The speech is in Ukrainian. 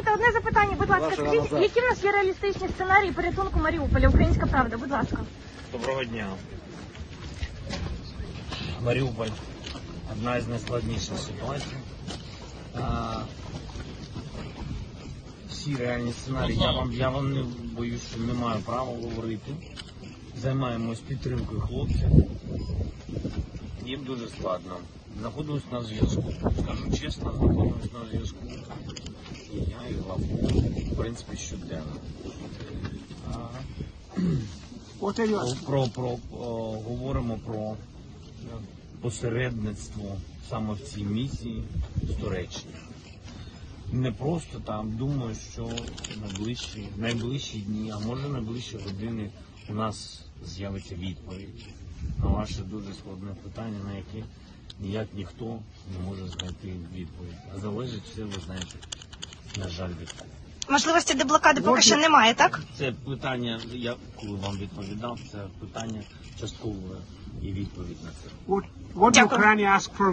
Можете одне запитання, будь ласка, скажіть, назад. які в нас є реалістичні сценарії порятунку Маріуполя? Українська правда, будь ласка. Доброго дня. Маріуполь одна із найскладніших ситуацій. А, всі реальні сценарії, я вам, я вам не боюсь, що не маю права говорити. Займаємось підтримкою хлопців. Їм дуже складно. Знаходимось на зв'язку. Скажу чесно, знаходимось на зв'язку. І я, і Лавко, в принципі, щоденно. Про, про, о, говоримо про посередництво саме в цій місії з Туреччини. Не просто там, думаю, що найближчі, найближчі дні, а може найближчі години у нас з'явиться відповідь на ваше дуже складне питання, на яке ніяк ніхто не може знайти відповідь. А залежить все, ви знаєте, на жаль, відповідь. Можливості деблокади поки що немає, так? Це питання, я коли вам відповідав, це питання часткове і відповідь на це. What, what Дякую. Ukraine ask for